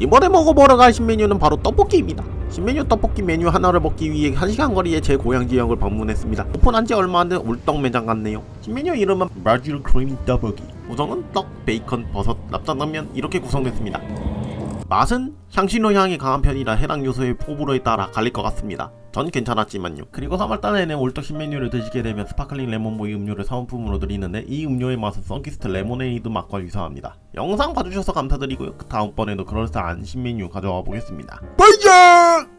이번에 먹어보러 갈 신메뉴는 바로 떡볶이입니다. 신메뉴 떡볶이 메뉴 하나를 먹기 위해 1시간 거리의 제 고향 지역을 방문했습니다. 오픈한 지 얼마 안 된 올떡 매장 같네요. 신메뉴 이름은 바질 크림 떡볶이. 구성은 떡, 베이컨, 버섯, 납작당면 이렇게 구성됐습니다. 맛은 향신료 향이 강한 편이라 해당 요소의 호불호에 따라 갈릴 것 같습니다. 전 괜찮았지만요. 그리고 3월달에는 올떡 신 메뉴를 드시게 되면 스파클링 레몬 보이 음료를 사은품으로 드리는데 이 음료의 맛은 썬키스트 레모네이드 맛과 유사합니다. 영상 봐주셔서 감사드리고요. 그 다음번에도 그럴싸한 신메뉴 가져와 보겠습니다. 반장!